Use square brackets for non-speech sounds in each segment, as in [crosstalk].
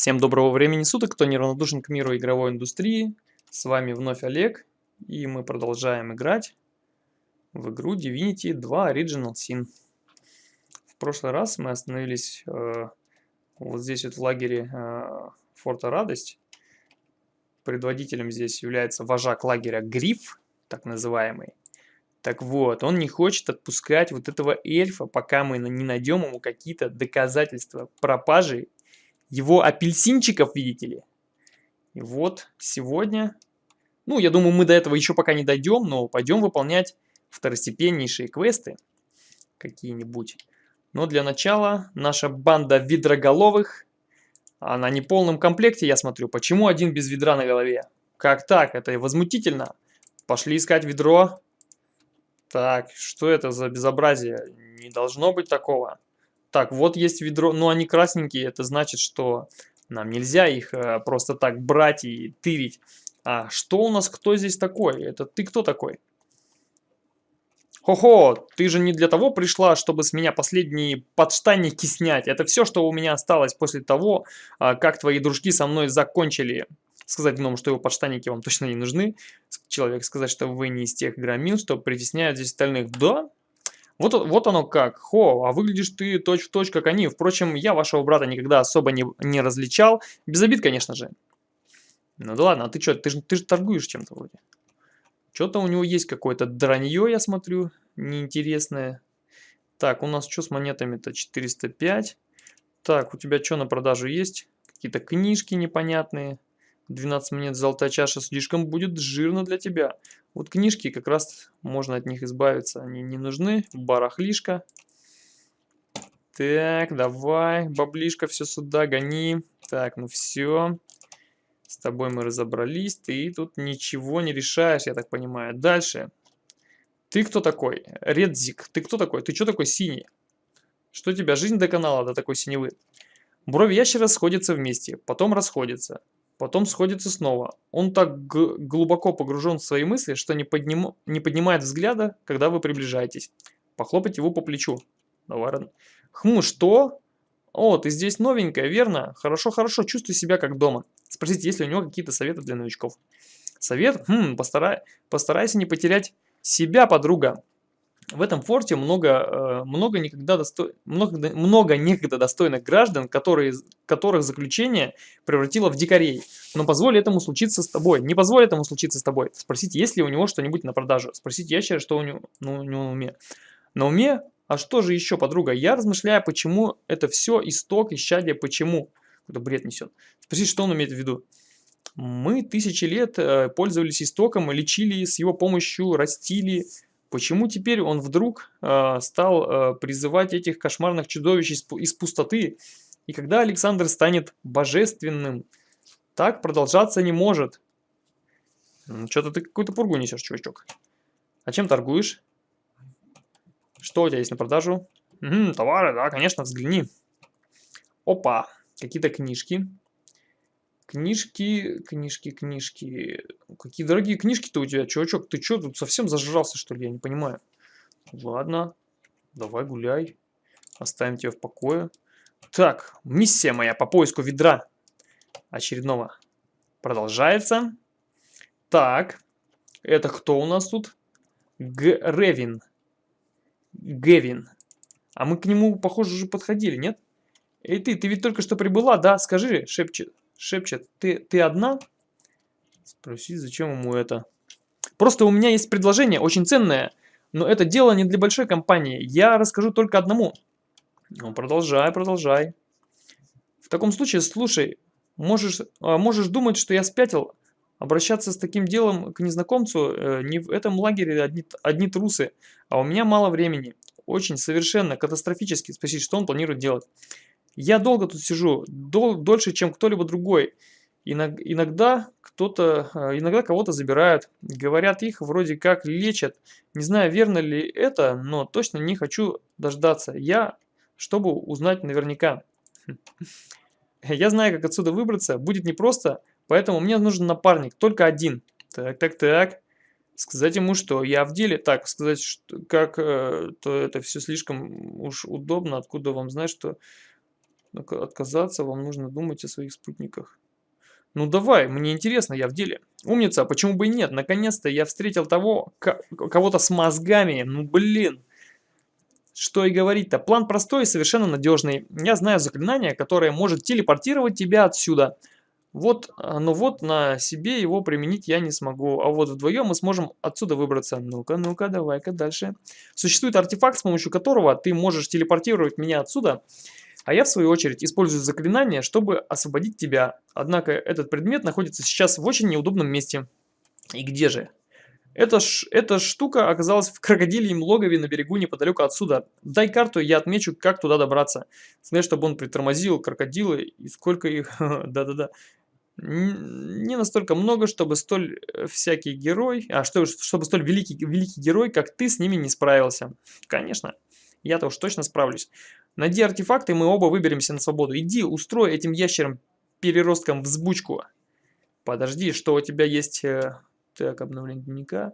Всем доброго времени суток, кто неравнодушен к миру игровой индустрии. С вами вновь Олег, и мы продолжаем играть в игру Divinity 2 Original Sin. В прошлый раз мы остановились э, вот здесь вот в лагере э, Форта Радость. Предводителем здесь является вожак лагеря Гриф, так называемый. Так вот, он не хочет отпускать вот этого эльфа, пока мы не найдем ему какие-то доказательства пропажи его апельсинчиков, видите ли. И вот сегодня, ну, я думаю, мы до этого еще пока не дойдем, но пойдем выполнять второстепеннейшие квесты какие-нибудь. Но для начала наша банда ведроголовых, она не в полном комплекте, я смотрю. Почему один без ведра на голове? Как так? Это возмутительно. Пошли искать ведро. Так, что это за безобразие? Не должно быть такого. Так, вот есть ведро, но они красненькие, это значит, что нам нельзя их э, просто так брать и тырить. А что у нас, кто здесь такой? Это ты кто такой? Хо-хо, ты же не для того пришла, чтобы с меня последние подштанники снять. Это все, что у меня осталось после того, а, как твои дружки со мной закончили. Сказать гному, что его подштанники вам точно не нужны. Человек сказать, что вы не из тех громил, что притесняют здесь остальных. Да, вот, вот оно как. Хо, а выглядишь ты точь-в-точь, точь, как они. Впрочем, я вашего брата никогда особо не, не различал. Без обид, конечно же. Ну да ладно, а ты что, ты же ты ж торгуешь чем-то вроде. Что-то у него есть какое-то дранье, я смотрю, неинтересное. Так, у нас что с монетами-то? 405. Так, у тебя что на продажу есть? Какие-то книжки непонятные. 12 монет золотая чаша слишком будет жирно для тебя. Вот книжки, как раз можно от них избавиться. Они не нужны. Барахлишка. Так, давай, баблишка, все сюда, гони. Так, ну все. С тобой мы разобрались. Ты тут ничего не решаешь, я так понимаю. Дальше. Ты кто такой? Редзик. Ты кто такой? Ты что такой синий? Что тебя, жизнь до канала до такой синевы? Брови ящера сходятся вместе, потом расходятся потом сходится снова. Он так глубоко погружен в свои мысли, что не, подним не поднимает взгляда, когда вы приближаетесь. Похлопать его по плечу. Давай, Хм, что? О, ты здесь новенькая, верно? Хорошо, хорошо, чувствуй себя как дома. Спросите, есть ли у него какие-то советы для новичков. Совет? Хм, постарай, постарайся не потерять себя, подруга. В этом форте много, э, много, никогда досто... много, много некогда достойных граждан, которые, которых заключение превратило в дикарей. Но позволь этому случиться с тобой. Не позволь этому случиться с тобой. Спросите, есть ли у него что-нибудь на продажу. Спросите ящера, что у него, ну, у него на уме. На уме? А что же еще, подруга? Я размышляю, почему это все исток, исчадие, почему. Это бред несет. Спросите, что он имеет в виду. Мы тысячи лет э, пользовались истоком, лечили с его помощью, растили, Почему теперь он вдруг э, стал э, призывать этих кошмарных чудовищ из, из пустоты? И когда Александр станет божественным? Так продолжаться не может. Что-то ты какую-то пургу несешь, чувачок. А чем торгуешь? Что у тебя есть на продажу? Угу, товары, да, конечно, взгляни. Опа, какие-то книжки. Книжки, книжки, книжки. Какие дорогие книжки-то у тебя, чувачок. Ты что, тут совсем зажрался, что ли? Я не понимаю. Ладно, давай гуляй. Оставим тебя в покое. Так, миссия моя по поиску ведра очередного продолжается. Так, это кто у нас тут? Гревин. Гевин. А мы к нему, похоже, уже подходили, нет? Эй ты, ты ведь только что прибыла, да? Скажи, шепчет шепчет, ты, ты одна? Спроси, зачем ему это? Просто у меня есть предложение, очень ценное, но это дело не для большой компании. Я расскажу только одному. Ну, продолжай, продолжай. В таком случае, слушай, можешь, а, можешь думать, что я спятил. Обращаться с таким делом к незнакомцу э, не в этом лагере одни, одни трусы, а у меня мало времени. Очень, совершенно, катастрофически спросить, что он планирует делать. Я долго тут сижу, дол дольше, чем кто-либо другой. Иногда кто-то, э, иногда кого-то забирают. Говорят, их вроде как лечат. Не знаю, верно ли это, но точно не хочу дождаться. Я, чтобы узнать наверняка. Я знаю, как отсюда выбраться. Будет непросто, поэтому мне нужен напарник. Только один. Так, так, так. Сказать ему, что я в деле. Так, сказать, что, как, э, то это все слишком уж удобно. Откуда вам знать, что отказаться, вам нужно думать о своих спутниках. Ну давай, мне интересно, я в деле. Умница, почему бы и нет? Наконец-то я встретил того, кого-то с мозгами. Ну блин. Что и говорить-то. План простой и совершенно надежный. Я знаю заклинание, которое может телепортировать тебя отсюда. Вот, а, но вот на себе его применить я не смогу. А вот вдвоем мы сможем отсюда выбраться. Ну-ка, ну-ка, давай-ка дальше. Существует артефакт, с помощью которого ты можешь телепортировать меня отсюда. А я, в свою очередь, использую заклинание, чтобы освободить тебя. Однако этот предмет находится сейчас в очень неудобном месте. И где же? Эта, ш, эта штука оказалась в крокодильем логове на берегу неподалеку отсюда. Дай карту, я отмечу, как туда добраться. Сказать, чтобы он притормозил крокодилы и сколько их... [laughs] Да-да-да. Не настолько много, чтобы столь э, всякий герой... А, что, чтобы столь великий, великий герой, как ты, с ними не справился. Конечно. Я-то уж точно справлюсь. Найди артефакты, мы оба выберемся на свободу. Иди, устрой этим ящерам переросткам взбучку. Подожди, что у тебя есть... Э, так, обновление дневника.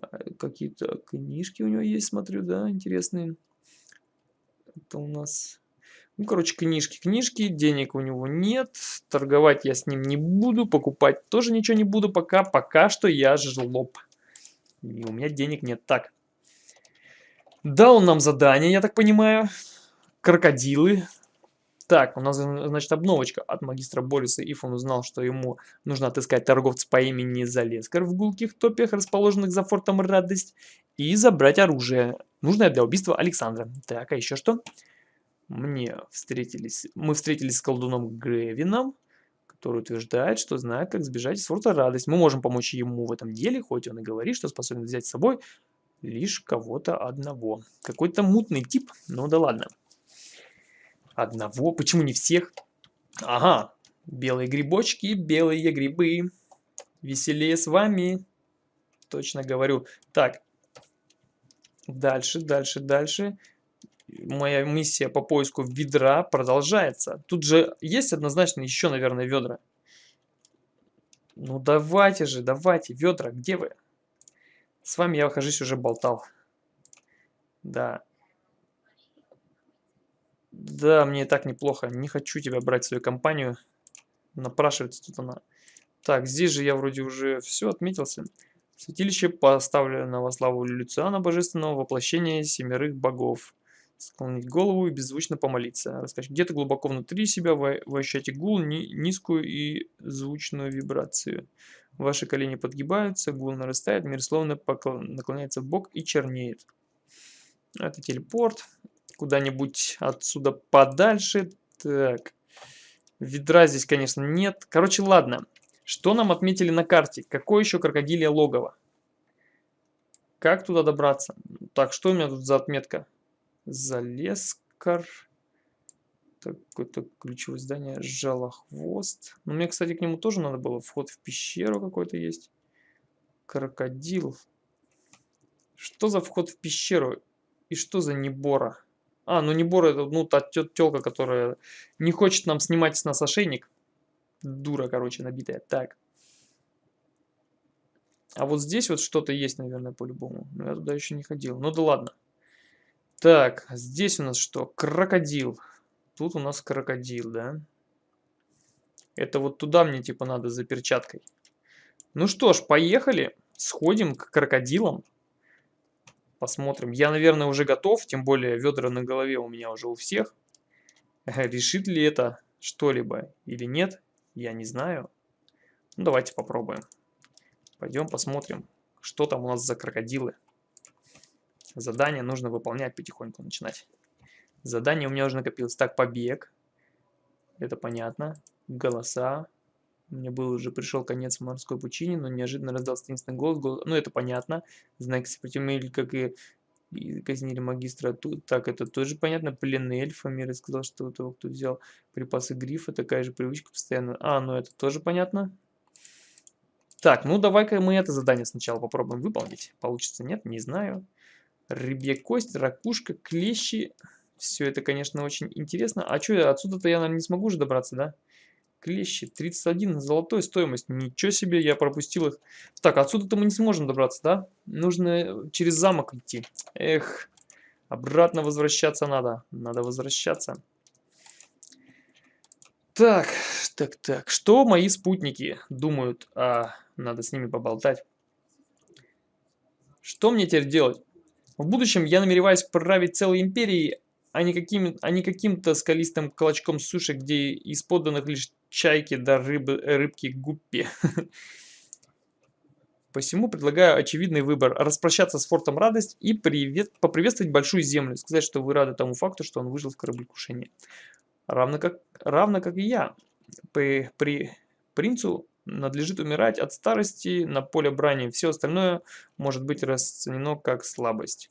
А, какие-то книжки у него есть, смотрю, да, интересные. Это у нас... Ну, короче, книжки, книжки, денег у него нет, торговать я с ним не буду, покупать тоже ничего не буду пока, пока что я жлоб. И у меня денег нет. Так, дал нам задание, я так понимаю, крокодилы, так, у нас, значит, обновочка от магистра Бориса. Иф он узнал, что ему нужно отыскать торговца по имени Залескар в гулких топях, расположенных за фортом Радость, и забрать оружие, нужное для убийства Александра. Так, а еще что? Мне встретились, мы встретились с колдуном Гревином, который утверждает, что знает, как сбежать из форта Радость. Мы можем помочь ему в этом деле, хоть он и говорит, что способен взять с собой лишь кого-то одного. Какой-то мутный тип, ну да ладно. Одного? Почему не всех? Ага, белые грибочки, белые грибы. Веселее с вами. Точно говорю. Так, дальше, дальше, дальше. Моя миссия по поиску ведра продолжается. Тут же есть однозначно еще, наверное, ведра. Ну давайте же, давайте, ведра, где вы? С вами я, кажись, уже болтал. Да, да, мне и так неплохо. Не хочу тебя брать в свою компанию. Напрашивается тут она. Так, здесь же я вроде уже все отметился. Святилище поставлено во славу Люциана, божественного воплощения семерых богов. Склонить голову и беззвучно помолиться. Где-то глубоко внутри себя вы ощущаете гул, ни, низкую и звучную вибрацию. Ваши колени подгибаются, гул нарастает, мир словно наклоняется в бок и чернеет. Это телепорт куда-нибудь отсюда подальше. Так, ведра здесь, конечно, нет. Короче, ладно. Что нам отметили на карте? Какое еще крокодилье логово? Как туда добраться? Так, что у меня тут за отметка? Залескар. Какое-то ключевое здание. Жалохвост. Ну, мне, кстати, к нему тоже надо было. Вход в пещеру какой-то есть. Крокодил. Что за вход в пещеру? И что за небора? А, ну не Бора, это ну та тёлка, которая не хочет нам снимать с нас ошейник. Дура, короче, набитая. Так. А вот здесь вот что-то есть, наверное, по-любому. Но я туда еще не ходил. Ну да ладно. Так, здесь у нас что? Крокодил. Тут у нас крокодил, да? Это вот туда мне типа надо за перчаткой. Ну что ж, поехали. Сходим к крокодилам. Посмотрим. Я, наверное, уже готов, тем более ведра на голове у меня уже у всех. [laughs] Решит ли это что-либо или нет, я не знаю. Ну, давайте попробуем. Пойдем посмотрим, что там у нас за крокодилы. Задание нужно выполнять потихоньку, начинать. Задание у меня уже накопилось. Так, побег. Это понятно. Голоса. Мне был уже пришел конец морской пучине, но неожиданно раздался таинственный голос, голос. Ну, это понятно. Знаки сопротивления, как и, и казнили магистра. Тут, так, это тоже понятно. Пленный эльф. Амир сказал, что у того, кто взял припасы грифа, такая же привычка постоянно. А, ну это тоже понятно. Так, ну давай-ка мы это задание сначала попробуем выполнить. Получится, нет, не знаю. Рыбья кость, ракушка, клещи. Все это, конечно, очень интересно. А что, отсюда-то я, наверное, не смогу уже добраться, да? Клещи, 31 золотой стоимость. Ничего себе, я пропустил их. Так, отсюда-то мы не сможем добраться, да? Нужно через замок идти. Эх, обратно возвращаться надо. Надо возвращаться. Так, так, так. Что мои спутники думают? А, надо с ними поболтать. Что мне теперь делать? В будущем я намереваюсь править целой империей, а не, каким, а не каким-то скалистым клочком суши, где из подданных лишь чайки да рыбы, рыбки гуппи. Посему предлагаю очевидный выбор – распрощаться с фортом Радость и привет, поприветствовать Большую Землю, сказать, что вы рады тому факту, что он выжил в кораблекрушении. Равно как, равно как и я. При, при принцу надлежит умирать от старости на поле брани, все остальное может быть расценено как слабость.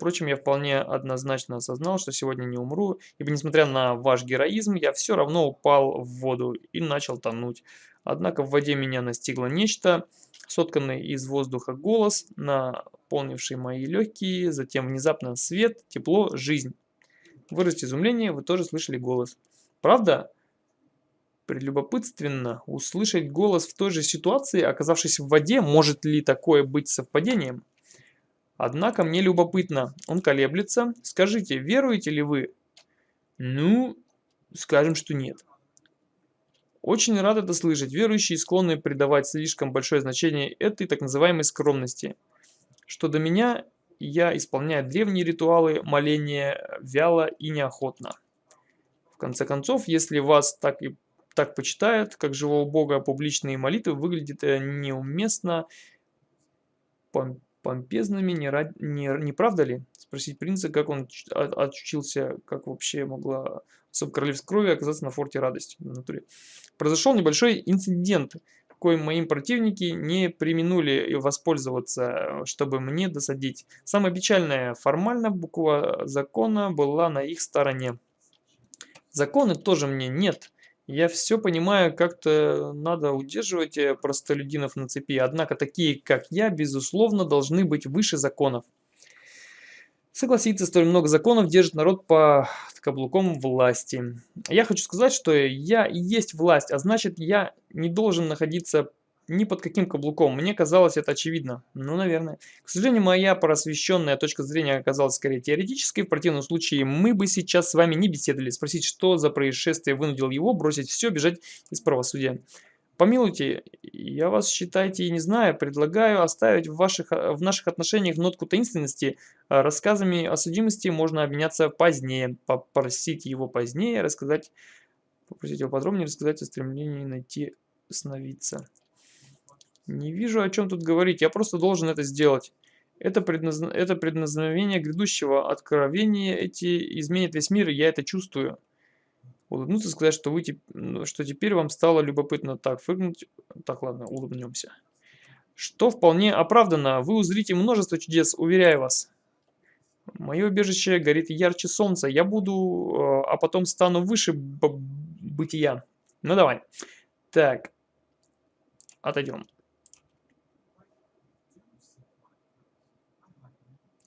Впрочем, я вполне однозначно осознал, что сегодня не умру, ибо несмотря на ваш героизм, я все равно упал в воду и начал тонуть. Однако в воде меня настигло нечто, сотканный из воздуха голос, наполнивший мои легкие, затем внезапно свет, тепло, жизнь. Выразить изумление, вы тоже слышали голос. Правда? Прелюбопытственно услышать голос в той же ситуации, оказавшись в воде, может ли такое быть совпадением? Однако мне любопытно, он колеблется. Скажите, веруете ли вы? Ну, скажем, что нет. Очень рад это слышать. Верующие склонны придавать слишком большое значение этой так называемой скромности. Что до меня, я исполняю древние ритуалы моления вяло и неохотно. В конце концов, если вас так и так почитают, как живого бога, публичные молитвы выглядят э, неуместно пом помпезными, не, рад... не, не правда ли? Спросить принца, как он отучился, как вообще могла особо королевской крови оказаться на форте радости. В натуре. Произошел небольшой инцидент, коим моим противники не применули воспользоваться, чтобы мне досадить. Самое печальное, формально буква закона была на их стороне. Законы тоже мне нет. Я все понимаю, как-то надо удерживать э, простолюдинов на цепи, однако такие, как я, безусловно, должны быть выше законов. Согласиться, столь много законов держит народ по каблуком власти. Я хочу сказать, что я и есть власть, а значит я не должен находиться ни под каким каблуком. Мне казалось это очевидно. Ну, наверное. К сожалению, моя просвещенная точка зрения оказалась скорее теоретической. В противном случае мы бы сейчас с вами не беседовали. Спросить, что за происшествие вынудил его бросить все, бежать из правосудия. Помилуйте, я вас, считайте, и не знаю, предлагаю оставить в, ваших, в наших отношениях нотку таинственности. А рассказами о судимости можно обменяться позднее, попросить его позднее, рассказать, попросить его подробнее рассказать о стремлении найти сновидца. Не вижу, о чем тут говорить, я просто должен это сделать. Это, предназ... это предназначение грядущего откровения, эти изменят весь мир, и я это чувствую улыбнуться, сказать, что, вы, ну, что теперь вам стало любопытно так фыркнуть. Так, ладно, улыбнемся. Что вполне оправдано. Вы узрите множество чудес, уверяю вас. Мое убежище горит ярче солнца. Я буду, э, а потом стану выше бытия. Ну давай. Так. Отойдем.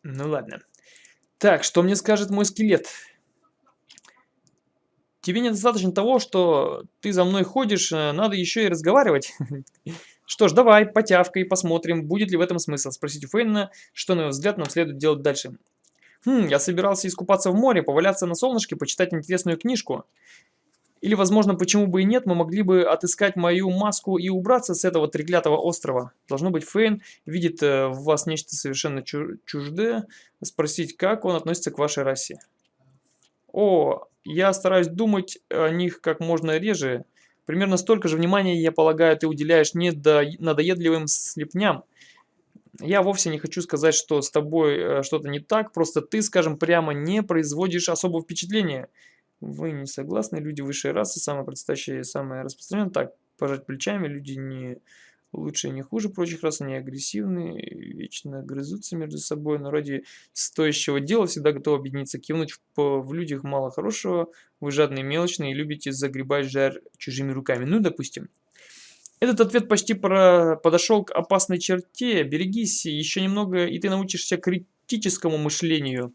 Ну ладно. Так, что мне скажет мой скелет? Тебе недостаточно того, что ты за мной ходишь, э, надо еще и разговаривать. [laughs] Что ж, давай, потявкой, посмотрим, будет ли в этом смысл. Спросить у Фейна, что, на его взгляд, нам следует делать дальше. Хм, я собирался искупаться в море, поваляться на солнышке, почитать интересную книжку. Или, возможно, почему бы и нет, мы могли бы отыскать мою маску и убраться с этого треклятого острова. Должно быть, Фейн видит э, в вас нечто совершенно чуждое. Спросить, как он относится к вашей расе. О, я стараюсь думать о них как можно реже. Примерно столько же внимания, я полагаю, ты уделяешь надоедливым слепням. Я вовсе не хочу сказать, что с тобой э, что-то не так, просто ты, скажем прямо, не производишь особого впечатления. Вы не согласны? Люди высшей расы, самые предстоящие, самые распространенные. Так, пожать плечами, люди не лучше и не хуже прочих рас, они агрессивны, вечно грызутся между собой, но ради стоящего дела всегда готовы объединиться, кивнуть в, в людях мало хорошего, вы жадные мелочные и любите загребать жар чужими руками. Ну, допустим. Этот ответ почти про... подошел к опасной черте. Берегись, еще немного, и ты научишься критическому мышлению.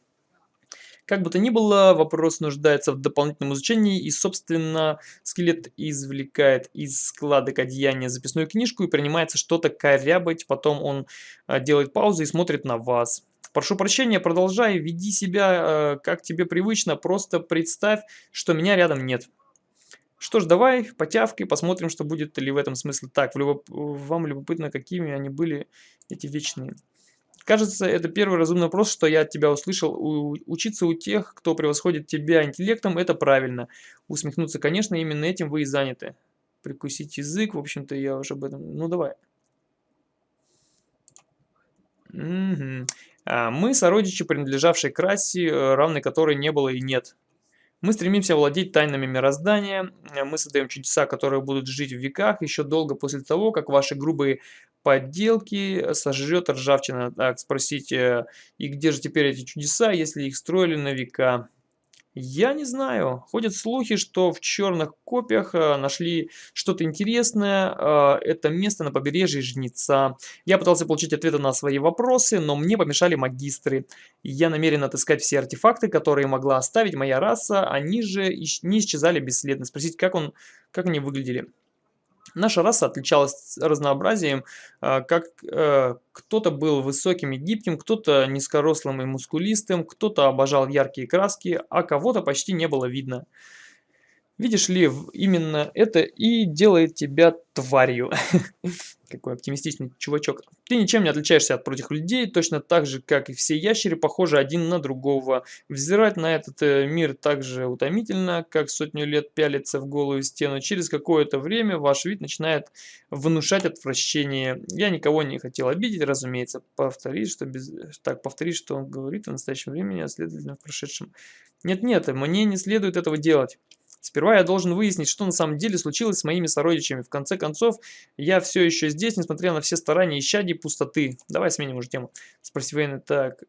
Как бы то ни было, вопрос нуждается в дополнительном изучении, и, собственно, скелет извлекает из складок одеяния записную книжку и принимается что-то корябать, потом он а, делает паузу и смотрит на вас. Прошу прощения, продолжай, веди себя, э, как тебе привычно, просто представь, что меня рядом нет. Что ж, давай, потявкой, посмотрим, что будет ли в этом смысл. Так, любоп... вам любопытно, какими они были, эти вечные. Кажется, это первый разумный вопрос, что я от тебя услышал. У... Учиться у тех, кто превосходит тебя интеллектом, это правильно. Усмехнуться, конечно, именно этим вы и заняты. Прикусить язык, в общем-то, я уже об этом... Ну, давай. Угу. А, мы сородичи, принадлежавшие к расе, э, равной которой не было и нет. Мы стремимся владеть тайнами мироздания, э, мы создаем чудеса, которые будут жить в веках, еще долго после того, как ваши грубые подделки сожрет ржавчина. Так, спросите, и где же теперь эти чудеса, если их строили на века? Я не знаю. Ходят слухи, что в черных копиях э, нашли что-то интересное. Э, это место на побережье Жнеца. Я пытался получить ответы на свои вопросы, но мне помешали магистры. Я намерен отыскать все артефакты, которые могла оставить моя раса. Они же не исчезали бесследно. Спросить, как, он, как они выглядели. Наша раса отличалась разнообразием, а, как э, кто-то был высоким и гибким, кто-то низкорослым и мускулистым, кто-то обожал яркие краски, а кого-то почти не было видно. Видишь ли, именно это и делает тебя тварью. [laughs] Какой оптимистичный чувачок. Ты ничем не отличаешься от прочих людей, точно так же, как и все ящеры, похожи один на другого. Взирать на этот э, мир так же утомительно, как сотню лет пялиться в голую стену. Через какое-то время ваш вид начинает внушать отвращение. Я никого не хотел обидеть, разумеется. Повторить, что без... Так, повторить, что он говорит в настоящем времени, а следовательно в прошедшем. Нет-нет, мне не следует этого делать. Сперва я должен выяснить, что на самом деле случилось с моими сородичами. В конце концов, я все еще здесь, несмотря на все старания исчадий пустоты. Давай сменим уже тему. Спроси Вейна, так...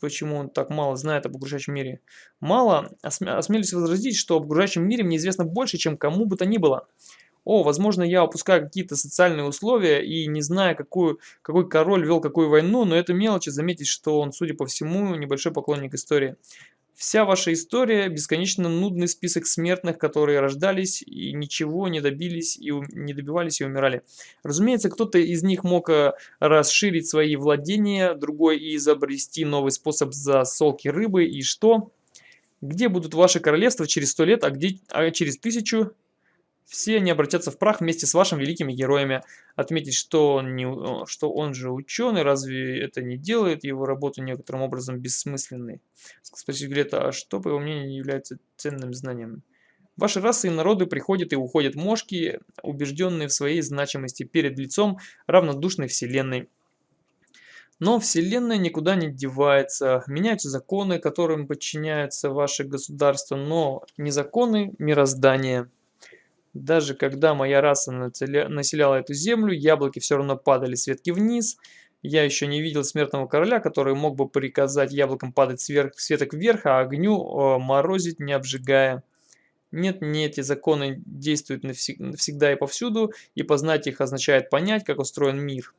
Почему он так мало знает об окружающем мире? Мало? Осмя осмелюсь возразить, что об окружающем мире мне известно больше, чем кому бы то ни было. О, возможно, я упускаю какие-то социальные условия и не знаю, какую, какой король вел какую войну, но это мелочи заметить, что он, судя по всему, небольшой поклонник истории. Вся ваша история – бесконечно нудный список смертных, которые рождались и ничего не добились, и не добивались и умирали. Разумеется, кто-то из них мог э, расширить свои владения, другой изобрести новый способ засолки рыбы, и что? Где будут ваши королевства через сто лет, а где а через тысячу? Все они обратятся в прах вместе с вашими великими героями. Отметить, что он, не, что он же ученый, разве это не делает его работу некоторым образом бессмысленной? Спросить Грета, а что, по его мнению, является ценным знанием? Ваши расы и народы приходят и уходят мошки, убежденные в своей значимости перед лицом равнодушной вселенной. Но Вселенная никуда не девается, меняются законы, которым подчиняются ваши государства, но не законы мироздания. Даже когда моя раса населяла эту землю, яблоки все равно падали с ветки вниз. Я еще не видел смертного короля, который мог бы приказать яблокам падать сверх, с веток вверх, а огню о, морозить, не обжигая. Нет, не эти законы действуют навсегда и повсюду, и познать их означает понять, как устроен мир.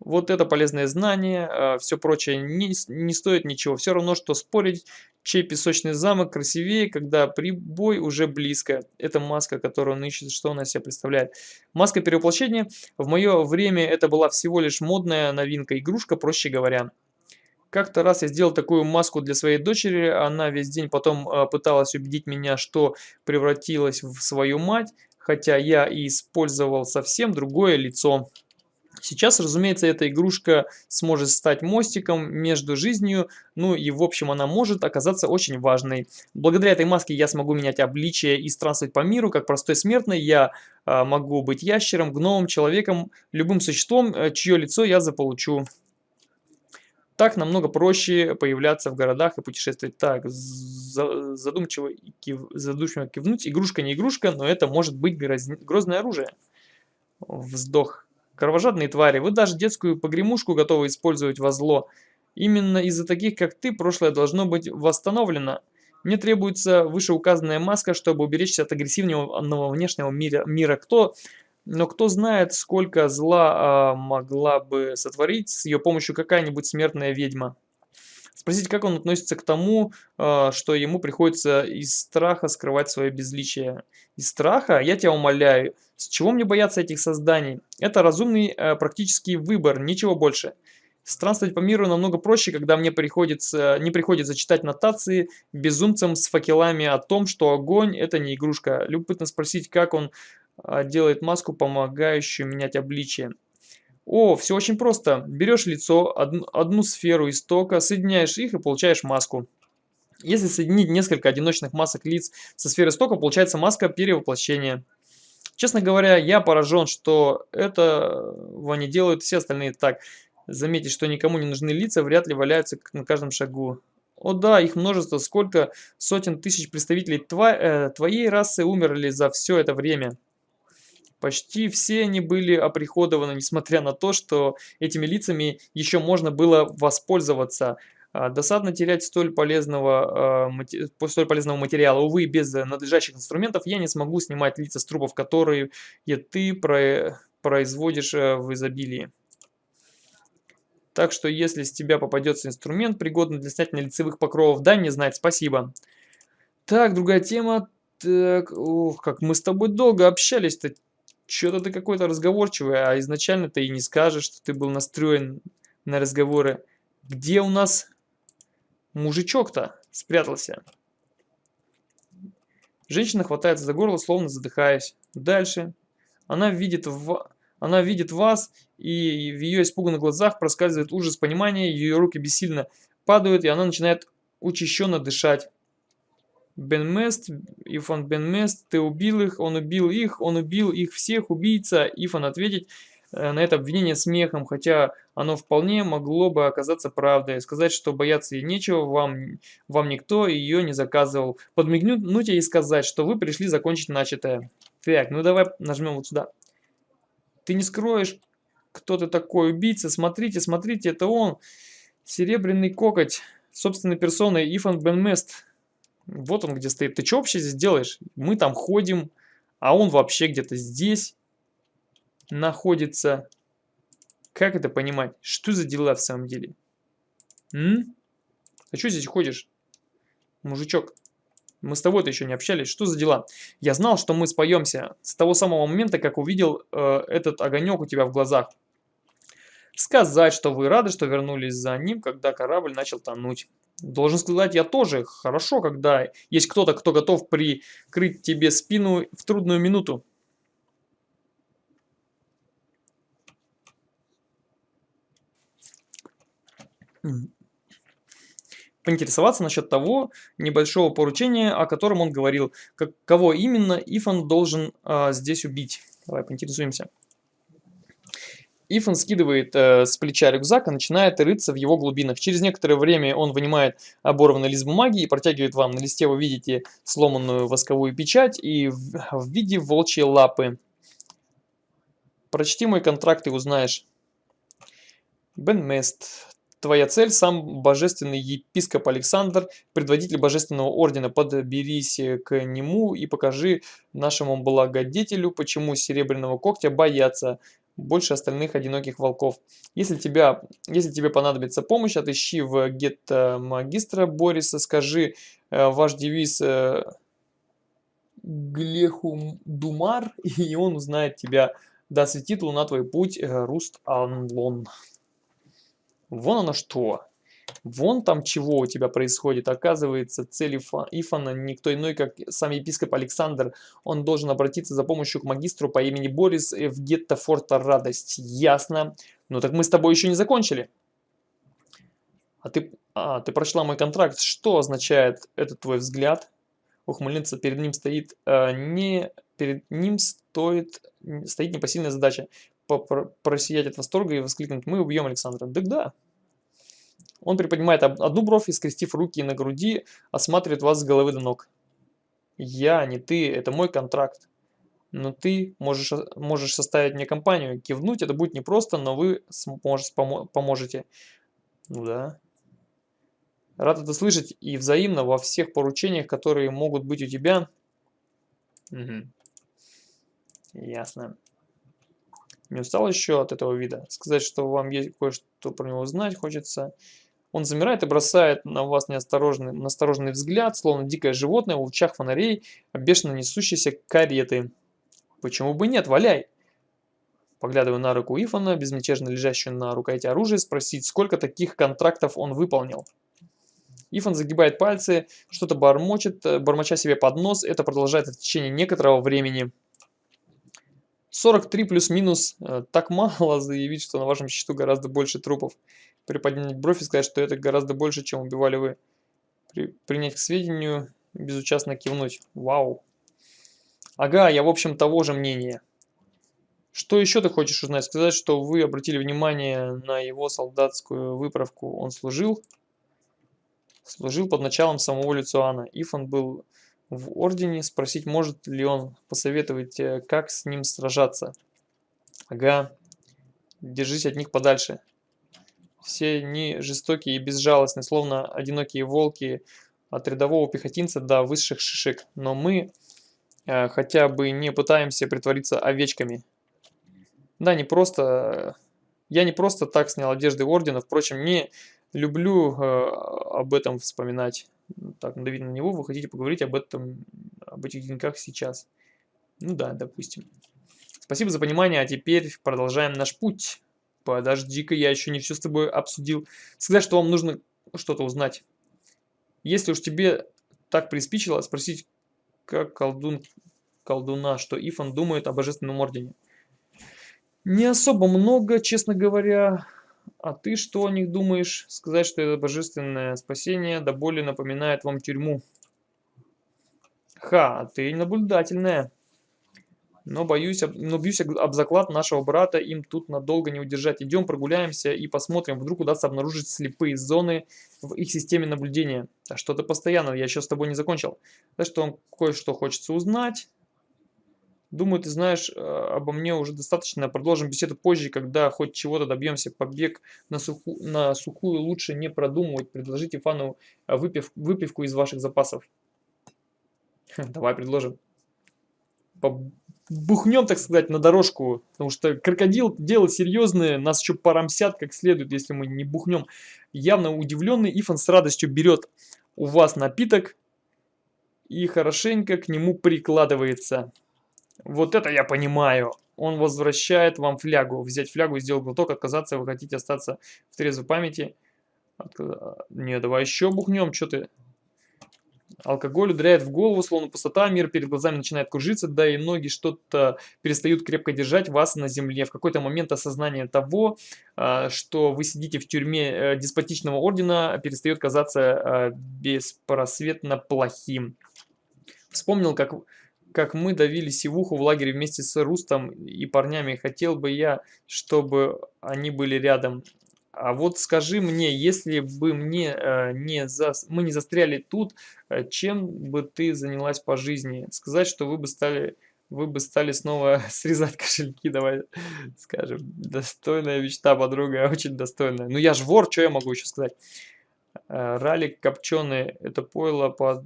Вот это полезное знание, а, все прочее не, не стоит ничего. Все равно, что спорить, чей песочный замок красивее, когда прибой уже близко. Это маска, которую он ищет, что она себя представляет. Маска перевоплощения. В мое время это была всего лишь модная новинка, игрушка, проще говоря. Как-то раз я сделал такую маску для своей дочери, она весь день потом э, пыталась убедить меня, что превратилась в свою мать, хотя я и использовал совсем другое лицо. Сейчас, разумеется, эта игрушка сможет стать мостиком между жизнью, ну и в общем она может оказаться очень важной. Благодаря этой маске я смогу менять обличие и странствовать по миру, как простой смертный. Я э, могу быть ящером, гномом, человеком, любым существом, э, чье лицо я заполучу. Так намного проще появляться в городах и путешествовать. Так, задумчиво, кив, задумчиво кивнуть. Игрушка не игрушка, но это может быть грозное оружие. Вздох. Кровожадные твари, вы даже детскую погремушку готовы использовать во зло. Именно из-за таких, как ты, прошлое должно быть восстановлено. Мне требуется вышеуказанная маска, чтобы уберечься от агрессивного внешнего мира. мира. Кто, но кто знает, сколько зла а, могла бы сотворить с ее помощью какая-нибудь смертная ведьма. Спросить, как он относится к тому, а, что ему приходится из страха скрывать свое безличие. Из страха? Я тебя умоляю. С чего мне бояться этих созданий? Это разумный а, практический выбор, ничего больше. Странствовать по миру намного проще, когда мне приходится, не приходится читать нотации безумцам с факелами о том, что огонь это не игрушка. Любопытно спросить, как он а, делает маску, помогающую менять обличие. О, все очень просто. Берешь лицо, одну, одну сферу истока, соединяешь их и получаешь маску. Если соединить несколько одиночных масок лиц со сферой истока, получается маска перевоплощения. Честно говоря, я поражен, что этого не делают все остальные так. Заметить, что никому не нужны лица, вряд ли валяются на каждом шагу. О да, их множество, сколько сотен тысяч представителей тва э, твоей расы умерли за все это время. Почти все они были оприходованы, несмотря на то, что этими лицами еще можно было воспользоваться. А, досадно терять столь полезного, э, столь полезного материала. Увы, без надлежащих инструментов я не смогу снимать лица с трупов, которые ты про производишь э, в изобилии. Так что если с тебя попадется инструмент, пригодный для снятия лицевых покровов, дай мне знать, спасибо. Так, другая тема. Так, ох, как мы с тобой долго общались-то. Что-то ты какой-то разговорчивый, а изначально ты и не скажешь, что ты был настроен на разговоры. Где у нас мужичок-то спрятался? Женщина хватается за горло, словно задыхаясь. Дальше. Она видит, в... Она видит вас, и в ее испуганных глазах проскальзывает ужас понимания, ее руки бессильно падают, и она начинает учащенно дышать. Бен Мест, Ифан Бен Мест, ты убил их, он убил их, он убил их всех, убийца. Ифан ответить э, на это обвинение смехом, хотя оно вполне могло бы оказаться правдой. Сказать, что бояться ей нечего, вам, вам никто ее не заказывал. Подмигнуть ей и сказать, что вы пришли закончить начатое. Так, ну давай нажмем вот сюда. Ты не скроешь, кто ты такой убийца. Смотрите, смотрите, это он. Серебряный кокоть, собственной персоной Ифан Бен Мест. Вот он где стоит. Ты что вообще здесь делаешь? Мы там ходим, а он вообще где-то здесь находится. Как это понимать? Что за дела в самом деле? М? А что здесь ходишь? Мужичок, мы с тобой-то еще не общались. Что за дела? Я знал, что мы споемся с того самого момента, как увидел э, этот огонек у тебя в глазах. Сказать, что вы рады, что вернулись за ним, когда корабль начал тонуть. Должен сказать, я тоже. Хорошо, когда есть кто-то, кто готов прикрыть тебе спину в трудную минуту. Поинтересоваться насчет того небольшого поручения, о котором он говорил. Как, кого именно Ифан должен а, здесь убить? Давай поинтересуемся. Ифан скидывает э, с плеча рюкзак и начинает рыться в его глубинах. Через некоторое время он вынимает оборванный лист бумаги и протягивает вам. На листе вы видите сломанную восковую печать и в, в виде волчьей лапы. Прочти мой контракт и узнаешь. Бен Мест. Твоя цель – сам божественный епископ Александр, предводитель божественного ордена. Подберись к нему и покажи нашему благодетелю, почему серебряного когтя боятся больше остальных одиноких волков. Если, тебя, если тебе понадобится помощь, отыщи в гетто магистра Бориса, скажи э, ваш девиз э, Глехум Думар, [laughs] и он узнает тебя. Да светит луна твой путь, э, Руст Анлон. Вон оно что. Вон там чего у тебя происходит. Оказывается, цель Ифана никто иной, как сам епископ Александр. Он должен обратиться за помощью к магистру по имени Борис в гетто Форта Радость. Ясно. Ну так мы с тобой еще не закончили. А ты, а, ты прочла мой контракт. Что означает этот твой взгляд? Ухмыльница перед ним стоит э, не... Перед ним стоит, стоит непосильная задача. Просиять от восторга и воскликнуть «Мы убьем Александра». Так да, он приподнимает одну бровь и, скрестив руки на груди, осматривает вас с головы до ног. Я, не ты, это мой контракт. Но ты можешь, можешь составить мне компанию. Кивнуть это будет непросто, но вы сможете, поможете. Ну да. Рад это слышать и взаимно во всех поручениях, которые могут быть у тебя. Угу. Ясно. Не устал еще от этого вида? Сказать, что вам есть кое-что про него знать хочется. Он замирает и бросает на вас неосторожный, настороженный взгляд, словно дикое животное в лучах фонарей, бешено несущейся кареты. Почему бы нет, валяй. Поглядываю на руку Ифана, безмятежно лежащую на рукояти оружия, спросить, сколько таких контрактов он выполнил. Ифан загибает пальцы, что-то бормочет, э, бормоча себе под нос. Это продолжается в течение некоторого времени. 43 плюс-минус. Э, так мало [laughs] заявить, что на вашем счету гораздо больше трупов. Приподнять бровь и сказать, что это гораздо больше, чем убивали вы. При, принять к сведению, безучастно кивнуть. Вау. Ага, я в общем того же мнения. Что еще ты хочешь узнать? Сказать, что вы обратили внимание на его солдатскую выправку. Он служил? Служил под началом самого Люциана. Ифан был в Ордене. Спросить, может ли он посоветовать, э, как с ним сражаться. Ага. Держись от них подальше. Все они жестокие и безжалостные, словно одинокие волки от рядового пехотинца до высших шишек. Но мы э, хотя бы не пытаемся притвориться овечками. Да, не просто... Я не просто так снял одежды Ордена, впрочем, не люблю э, об этом вспоминать. Так, надавить на него, вы хотите поговорить об этом, об этих деньгах сейчас. Ну да, допустим. Спасибо за понимание, а теперь продолжаем наш путь. Подожди-ка, я еще не все с тобой обсудил. Сказать, что вам нужно что-то узнать. Если уж тебе так приспичило, спросить, как колдун колдуна, что Ифан думает о Божественном Ордене. Не особо много, честно говоря. А ты что о них думаешь? Сказать, что это божественное спасение, да более напоминает вам тюрьму. Ха, ты наблюдательная. Но боюсь, но бьюсь об заклад нашего брата, им тут надолго не удержать. Идем прогуляемся и посмотрим, вдруг удастся обнаружить слепые зоны в их системе наблюдения. А что-то постоянно, я еще с тобой не закончил. Так что он кое-что хочется узнать. Думаю, ты знаешь э, обо мне уже достаточно. Продолжим беседу позже, когда хоть чего-то добьемся. Побег на, суху, на сухую лучше не продумывать. Предложите фану э, выпив, выпивку из ваших запасов. Давай предложим. Бухнем, так сказать, на дорожку. Потому что крокодил дело серьезное. Нас еще порамсят как следует, если мы не бухнем. Явно удивленный Ифан с радостью берет у вас напиток и хорошенько к нему прикладывается. Вот это я понимаю. Он возвращает вам флягу. Взять флягу, сделать глоток, отказаться, вы хотите остаться в трезвой памяти. Отказ... Не, давай еще бухнем, что ты... Алкоголь ударяет в голову, словно пустота, мир перед глазами начинает кружиться, да и ноги что-то перестают крепко держать вас на земле. В какой-то момент осознание того, а, что вы сидите в тюрьме э, деспотичного ордена, перестает казаться а, беспросветно плохим. Вспомнил, как как мы давили сивуху в лагере вместе с Рустом и парнями. Хотел бы я, чтобы они были рядом. А вот скажи мне, если бы мне э, не за... мы не застряли тут, э, чем бы ты занялась по жизни? Сказать, что вы бы стали, вы бы стали снова [laughs] срезать кошельки, давай скажем. Достойная мечта, подруга, [laughs] очень достойная. Ну я ж вор, что я могу еще сказать? Э, ралик копченый, это пойло по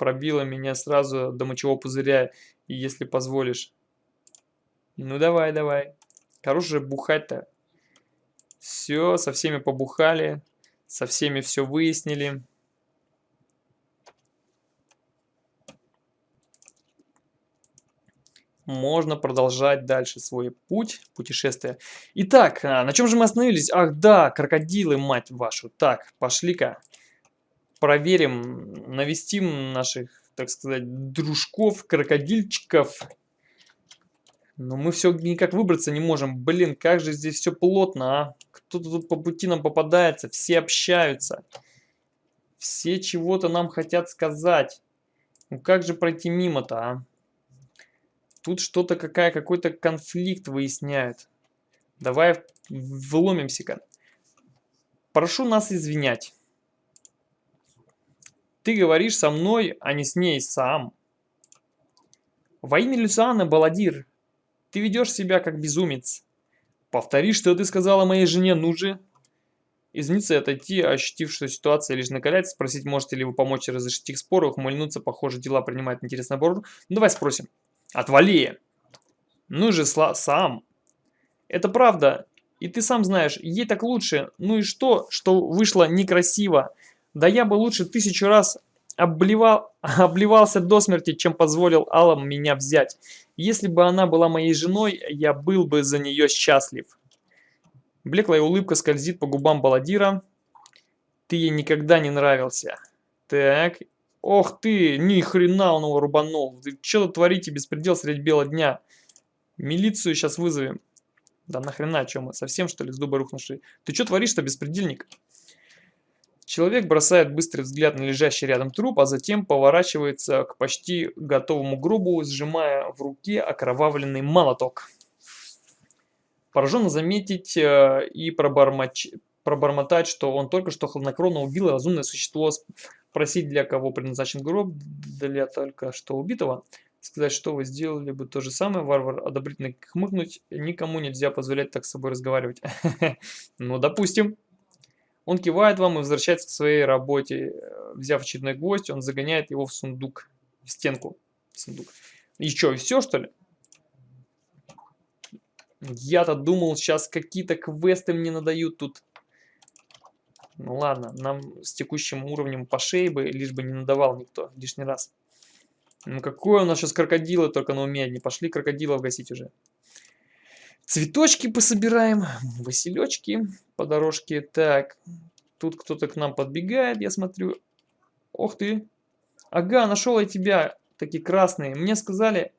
пробила меня сразу до мочевого пузыря, если позволишь. Ну давай, давай. Хорош же бухать-то. Все, со всеми побухали, со всеми все выяснили. можно продолжать дальше свой путь, путешествие. Итак, а, на чем же мы остановились? Ах да, крокодилы, мать вашу. Так, пошли-ка проверим, навестим наших, так сказать, дружков, крокодильчиков. Но мы все никак выбраться не можем. Блин, как же здесь все плотно, а? Кто-то тут по пути нам попадается, все общаются. Все чего-то нам хотят сказать. Ну как же пройти мимо-то, а? Тут что-то какая, какой-то конфликт выясняют. Давай вломимся-ка. Прошу нас извинять. Ты говоришь со мной, а не с ней сам. Во имя Люциана, Баладир, ты ведешь себя как безумец. Повтори, что ты сказала моей жене, ну же. Извиниться и отойти, ощутив, что ситуация лишь накаляется, спросить, можете ли вы помочь разрешить их споры, ухмыльнуться, похоже, дела принимают интересный оборот. Ну, давай спросим. Отвали! Ну же, сам. Это правда. И ты сам знаешь, ей так лучше. Ну и что, что вышло некрасиво? Да я бы лучше тысячу раз обливал, [laughs] обливался до смерти, чем позволил Аллам меня взять. Если бы она была моей женой, я был бы за нее счастлив. Блеклая улыбка скользит по губам Баладира. Ты ей никогда не нравился. Так. Ох ты, ни хрена он его рубанул. Ты что творите, беспредел средь бела дня? Милицию сейчас вызовем. Да нахрена, что мы, совсем что ли с дуба рухнувшие? Ты что творишь-то, беспредельник? Человек бросает быстрый взгляд на лежащий рядом труп, а затем поворачивается к почти готовому гробу, сжимая в руке окровавленный молоток. Пораженно заметить э, и пробормоч... пробормотать, что он только что хладнокровно убил разумное существо, спросить, для кого предназначен гроб, для только что убитого, сказать, что вы сделали бы то же самое, варвар одобрительно хмыкнуть, никому нельзя позволять так с собой разговаривать. [laughs] Ну, допустим. Он кивает вам и возвращается к своей работе. Взяв очередной гвоздь, он загоняет его в сундук, в стенку. Сундук. И что, все что ли? Я-то думал, сейчас какие-то квесты мне надают тут. Ну ладно, нам с текущим уровнем по шее бы, лишь бы не надавал никто лишний раз. Ну какое у нас сейчас крокодилы только на уме, не пошли крокодилов гасить уже. Цветочки пособираем, василечки по дорожке. Так, тут кто-то к нам подбегает, я смотрю. Ох ты. Ага, нашел я тебя. Такие красные. Мне сказали,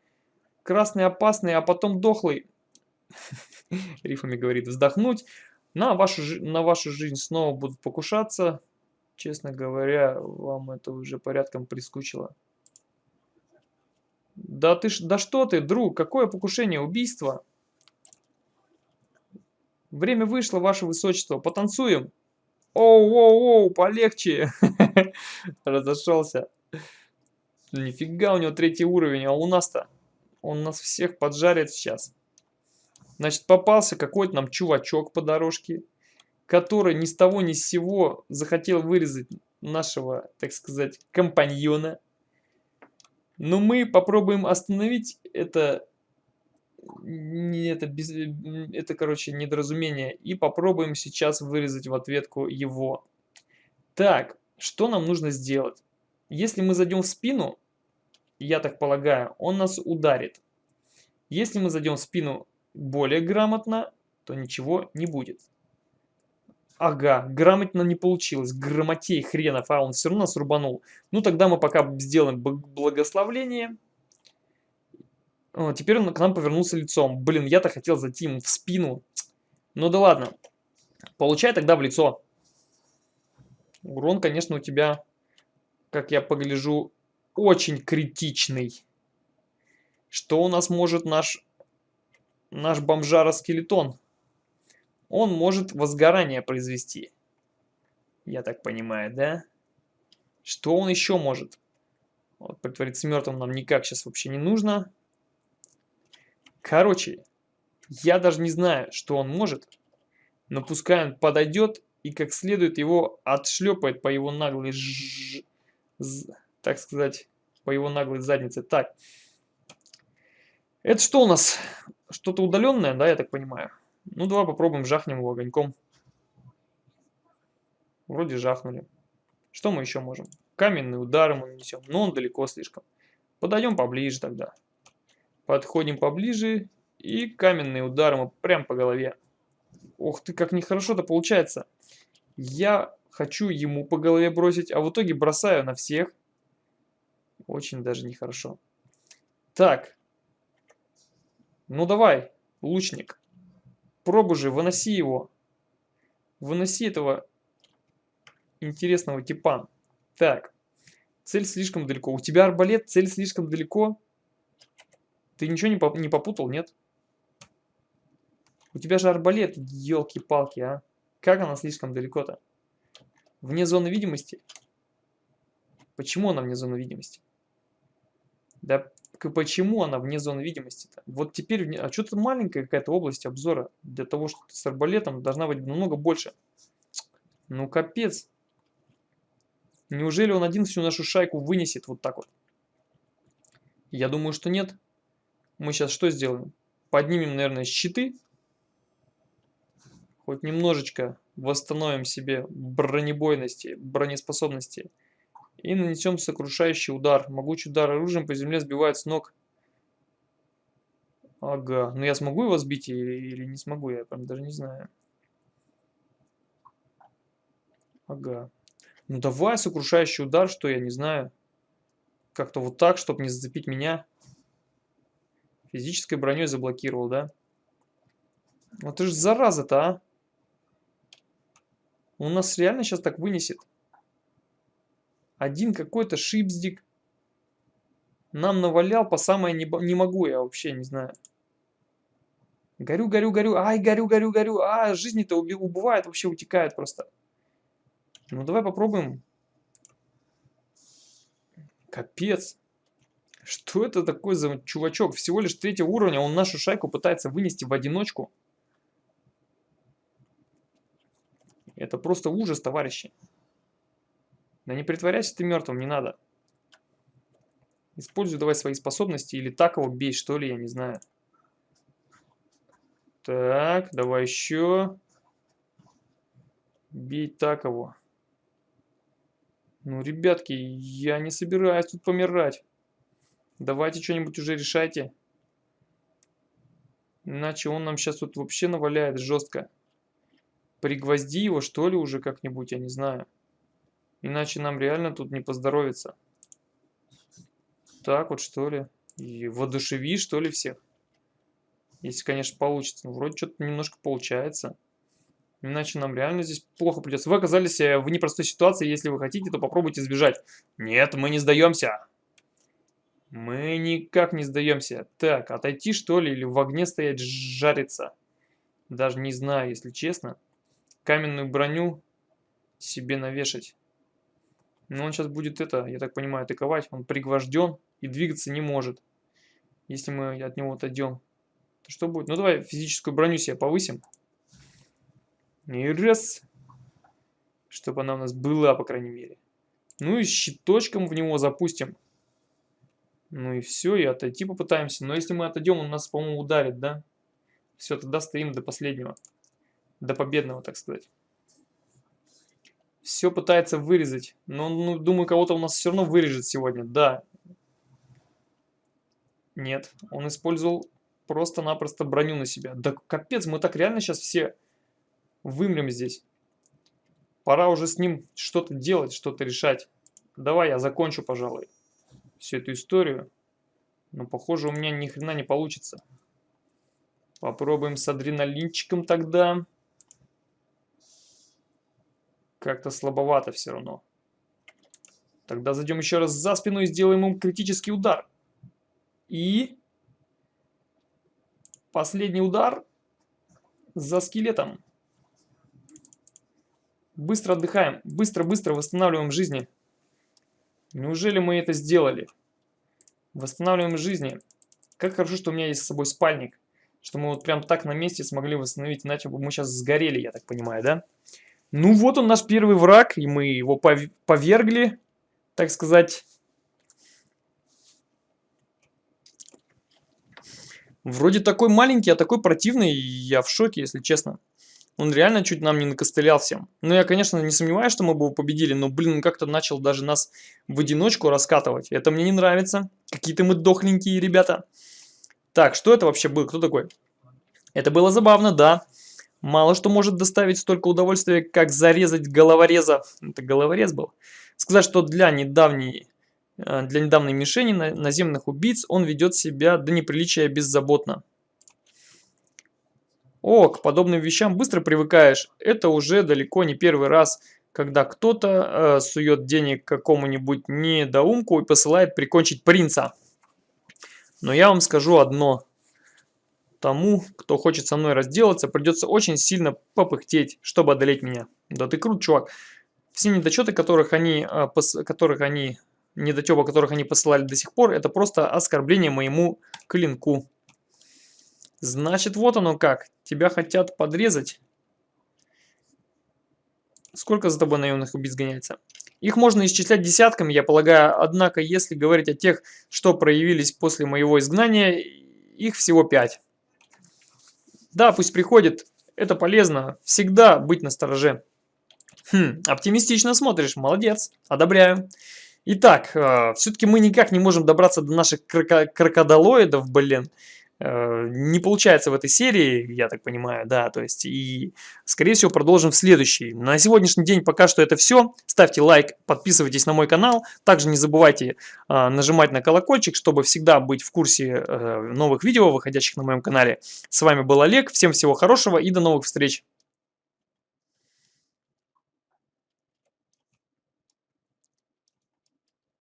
красный опасный, а потом дохлый. [laughs] Рифами говорит, вздохнуть. На вашу, на вашу жизнь снова будут покушаться. Честно говоря, вам это уже порядком прискучило. Да ты да что ты, друг, какое покушение, убийство? Время вышло, ваше высочество. Потанцуем. Оу-оу-оу, полегче. [laughs] Разошелся. Нифига у него третий уровень, а у нас-то? Он нас всех поджарит сейчас. Значит, попался какой-то нам чувачок по дорожке, который ни с того ни с сего захотел вырезать нашего, так сказать, компаньона. Но мы попробуем остановить это это, без, это, короче, недоразумение. И попробуем сейчас вырезать в ответку его. Так, что нам нужно сделать? Если мы зайдем в спину, я так полагаю, он нас ударит. Если мы зайдем в спину более грамотно, то ничего не будет. Ага, грамотно не получилось. Грамотей хренов, а он все равно нас рубанул. Ну тогда мы пока сделаем благословление. Теперь он к нам повернулся лицом. Блин, я-то хотел зайти ему в спину. Ну да ладно. Получай тогда в лицо. Урон, конечно, у тебя, как я погляжу, очень критичный. Что у нас может наш, наш бомжара-скелетон? Он может возгорание произвести. Я так понимаю, да? Что он еще может? Вот, притвориться мертвым нам никак сейчас вообще не нужно. Короче, я даже не знаю, что он может, но пускай он подойдет и как следует его отшлепает по его наглой, ж... так сказать, по его наглой заднице. Так, это что у нас? Что-то удаленное, да, я так понимаю? Ну, давай попробуем, жахнем его огоньком. Вроде жахнули. Что мы еще можем? Каменные удары мы нанесем, но он далеко слишком. Подойдем поближе тогда. Подходим поближе и каменный удар ему прям по голове. Ух ты, как нехорошо-то получается. Я хочу ему по голове бросить, а в итоге бросаю на всех. Очень даже нехорошо. Так. Ну давай, лучник. Пробуй же, выноси его. Выноси этого интересного типа. Так. Цель слишком далеко. У тебя арбалет, цель слишком далеко. Ты ничего не, не попутал, нет? У тебя же арбалет, елки-палки, а. Как она слишком далеко-то? Вне зоны видимости? Почему она вне зоны видимости? Да почему она вне зоны видимости-то? Вот теперь, а что-то маленькая какая-то область обзора. Для того, что с арбалетом должна быть намного больше. Ну капец. Неужели он один всю нашу шайку вынесет вот так вот? Я думаю, что нет мы сейчас что сделаем? Поднимем, наверное, щиты. Хоть немножечко восстановим себе бронебойности, бронеспособности. И нанесем сокрушающий удар. Могучий удар оружием по земле сбивает с ног. Ага. Ну я смогу его сбить или, или не смогу? Я прям даже не знаю. Ага. Ну давай сокрушающий удар, что я не знаю. Как-то вот так, чтобы не зацепить меня. Физической броней заблокировал, да? Вот ты же зараза-то, а. Он нас реально сейчас так вынесет. Один какой-то шипздик нам навалял по самое не, не могу, я вообще не знаю. Горю, горю, горю, ай, горю, горю, горю, а, жизни-то убывает, вообще утекает просто. Ну, давай попробуем. Капец. Что это такой за чувачок? Всего лишь третьего уровня, он нашу шайку пытается вынести в одиночку. Это просто ужас, товарищи. Да не притворяйся ты мертвым, не надо. Используй давай свои способности или так его бей, что ли, я не знаю. Так, давай еще. Бей так его. Ну, ребятки, я не собираюсь тут помирать. Давайте что-нибудь уже решайте. Иначе он нам сейчас тут вообще наваляет жестко. Пригвозди его, что ли, уже как-нибудь, я не знаю. Иначе нам реально тут не поздоровится. Так вот, что ли. И воодушеви, что ли, всех. Если, конечно, получится. Ну, вроде что-то немножко получается. Иначе нам реально здесь плохо придется. Вы оказались э, в непростой ситуации. Если вы хотите, то попробуйте сбежать. Нет, мы не сдаемся. Мы никак не сдаемся. Так, отойти что ли? Или в огне стоять жариться? Даже не знаю, если честно. Каменную броню себе навешать. Но он сейчас будет это, я так понимаю, атаковать. Он пригвожден и двигаться не может. Если мы от него отойдем. То что будет? Ну давай физическую броню себе повысим. И раз. Чтобы она у нас была, по крайней мере. Ну и щиточком в него запустим. Ну и все, и отойти попытаемся. Но если мы отойдем, он нас, по-моему, ударит, да? Все, тогда стоим до последнего. До победного, так сказать. Все пытается вырезать. Но, ну, думаю, кого-то у нас все равно вырежет сегодня. Да. Нет, он использовал просто-напросто броню на себя. Да капец, мы так реально сейчас все вымрем здесь. Пора уже с ним что-то делать, что-то решать. Давай я закончу, пожалуй, всю эту историю. Но, похоже, у меня ни хрена не получится. Попробуем с адреналинчиком тогда. Как-то слабовато все равно. Тогда зайдем еще раз за спину и сделаем ему критический удар. И... Последний удар за скелетом. Быстро отдыхаем. Быстро-быстро восстанавливаем жизни. Неужели мы это сделали? Восстанавливаем жизни. Как хорошо, что у меня есть с собой спальник. Что мы вот прям так на месте смогли восстановить. Иначе бы мы сейчас сгорели, я так понимаю, да? Ну вот он наш первый враг. И мы его повергли, так сказать. Вроде такой маленький, а такой противный. Я в шоке, если честно. Он реально чуть нам не накостылял всем. Ну, я, конечно, не сомневаюсь, что мы бы победили, но, блин, он как-то начал даже нас в одиночку раскатывать. Это мне не нравится. Какие-то мы дохленькие ребята. Так, что это вообще было? Кто такой? Это было забавно, да. Мало что может доставить столько удовольствия, как зарезать головореза. Это головорез был. Сказать, что для недавней, э, для недавней мишени наземных убийц он ведет себя до неприличия беззаботно. О, к подобным вещам быстро привыкаешь. Это уже далеко не первый раз, когда кто-то э, сует денег какому-нибудь недоумку и посылает прикончить принца. Но я вам скажу одно. Тому, кто хочет со мной разделаться, придется очень сильно попыхтеть, чтобы одолеть меня. Да ты крут, чувак. Все недочеты, которых они, э, которых они, недотепа, которых они посылали до сих пор, это просто оскорбление моему клинку. Значит, вот оно как. Тебя хотят подрезать. Сколько за тобой наемных убийц гоняется? Их можно исчислять десятками, я полагаю, однако, если говорить о тех, что проявились после моего изгнания, их всего пять. Да, пусть приходит, это полезно, всегда быть настороже. Хм, оптимистично смотришь, молодец, одобряю. Итак, э, все-таки мы никак не можем добраться до наших кроко блин. Э, не получается в этой серии, я так понимаю, да, то есть и, скорее всего, продолжим в следующей. На сегодняшний день пока что это все. Ставьте лайк, подписывайтесь на мой канал. Также не забывайте э, нажимать на колокольчик, чтобы всегда быть в курсе э, новых видео, выходящих на моем канале. С вами был Олег, всем всего хорошего и до новых встреч!